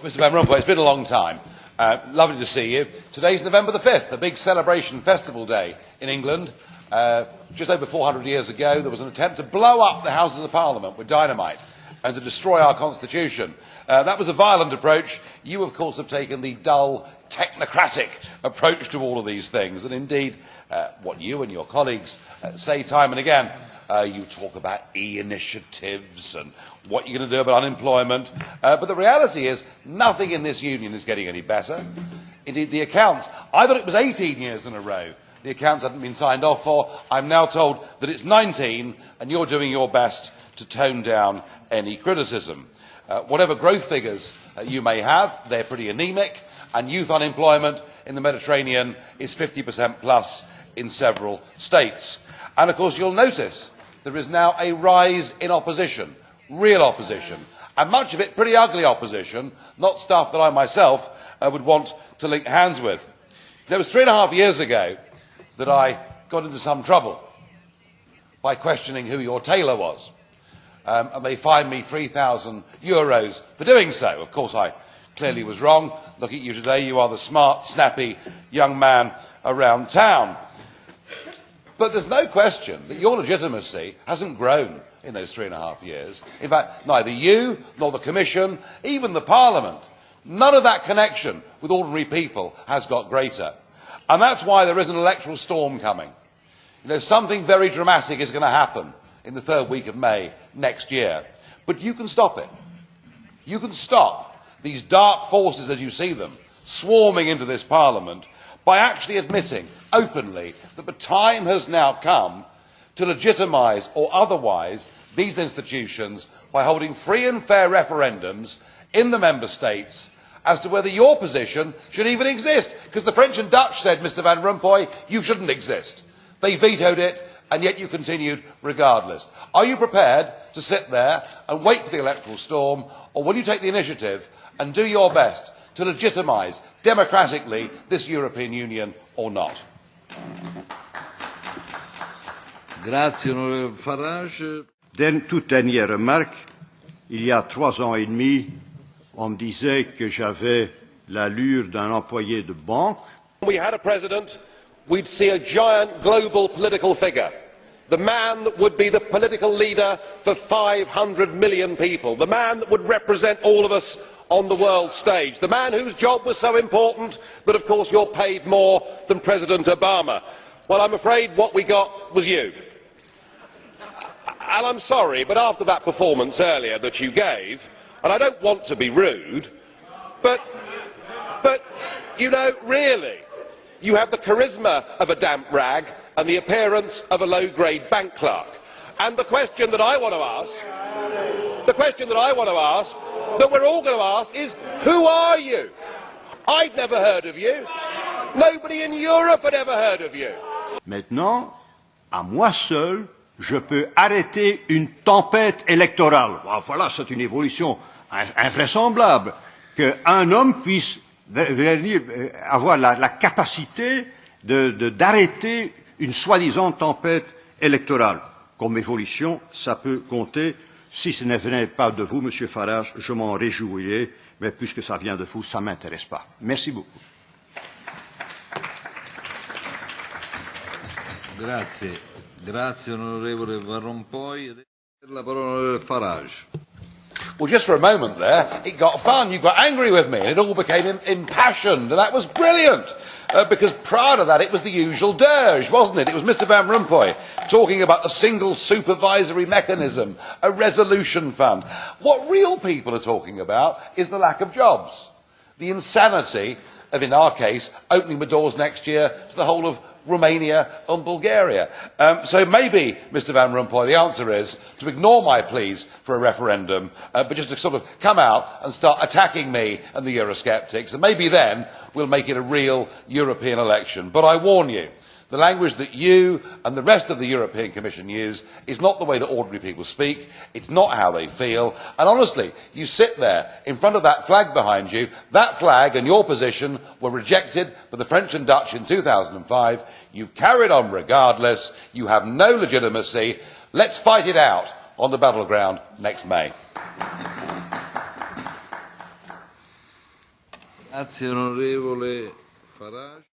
Mr Van Rompuy, it's been a long time. Uh, lovely to see you. Today's November the 5th, a big celebration festival day in England. Uh, just over 400 years ago, there was an attempt to blow up the Houses of Parliament with dynamite and to destroy our Constitution. Uh, that was a violent approach. You, of course, have taken the dull, technocratic approach to all of these things. And indeed, uh, what you and your colleagues uh, say time and again, uh, you talk about e-initiatives and what you're going to do about unemployment. Uh, but the reality is, nothing in this union is getting any better. Indeed, the accounts, I thought it was 18 years in a row the accounts hadn't been signed off for. I'm now told that it's 19, and you're doing your best to tone down any criticism. Uh, whatever growth figures uh, you may have, they're pretty anemic, and youth unemployment in the Mediterranean is 50% plus in several states. And of course, you'll notice there is now a rise in opposition, real opposition, and much of it pretty ugly opposition, not stuff that I myself uh, would want to link hands with. It was three and a half years ago that I got into some trouble by questioning who your tailor was. Um, and they fined me 3,000 euros for doing so. Of course, I clearly was wrong. Look at you today. You are the smart, snappy young man around town. But there's no question that your legitimacy hasn't grown in those three and a half years. In fact, neither you nor the Commission, even the Parliament, none of that connection with ordinary people has got greater. And that's why there is an electoral storm coming. You know, something very dramatic is going to happen in the third week of May next year. But you can stop it. You can stop these dark forces as you see them swarming into this parliament by actually admitting openly that the time has now come to legitimise or otherwise these institutions by holding free and fair referendums in the member states as to whether your position should even exist. Because the French and Dutch said, Mr Van Rompuy, you shouldn't exist. They vetoed it, and yet you continued regardless. Are you prepared to sit there and wait for the electoral storm, or will you take the initiative and do your best to legitimise democratically this European Union or not? Grazie, Farage. toute dernière remarque, il y a trois ans et demi, on me disait que j'avais l'allure d'un employé de banque. We had a president, we'd see a giant global political figure. The man that would be the political leader for 500 million people. The man that would represent all of us on the world stage. The man whose job was so important that, of course, you're paid more than President Obama. Well, I'm afraid what we got was you. And I'm sorry, but after that performance earlier that you gave, and I don't want to be rude, but, but, you know, really, you have the charisma of a damp rag and the appearance of a low-grade bank clerk. And the question that I want to ask, the question that I want to ask, that we're all going to ask is, who are you? I'd never heard of you. Nobody in Europe had ever heard of you. Maintenant, à moi seul, je peux arrêter une tempête électorale. Ah, voilà, c'est une évolution invraisemblable qu'un homme puisse avoir la, capacité d'arrêter une soi-disant tempête électorale. Comme évolution, ça peut compter. Si ce ne venait pas de vous, Monsieur Farage, je m'en réjouirais, mais puisque ça vient de vous, ça ne m'intéresse pas. Merci beaucoup. La Farage. Well, just for a moment there, it got fun. You got angry with me, and it all became impassioned, and that was brilliant. Uh, because prior to that, it was the usual dirge, wasn't it? It was Mr. Van Rompuy talking about a single supervisory mechanism, a resolution fund. What real people are talking about is the lack of jobs, the insanity of, in our case, opening the doors next year to the whole of Romania and Bulgaria. Um, so maybe, Mr Van Rompuy, the answer is to ignore my pleas for a referendum, uh, but just to sort of come out and start attacking me and the Eurosceptics, and maybe then we'll make it a real European election. But I warn you, the language that you and the rest of the European Commission use is not the way that ordinary people speak. It's not how they feel. And honestly, you sit there in front of that flag behind you. That flag and your position were rejected by the French and Dutch in 2005. You've carried on regardless. You have no legitimacy. Let's fight it out on the battleground next May. Grazie onorevole Farage.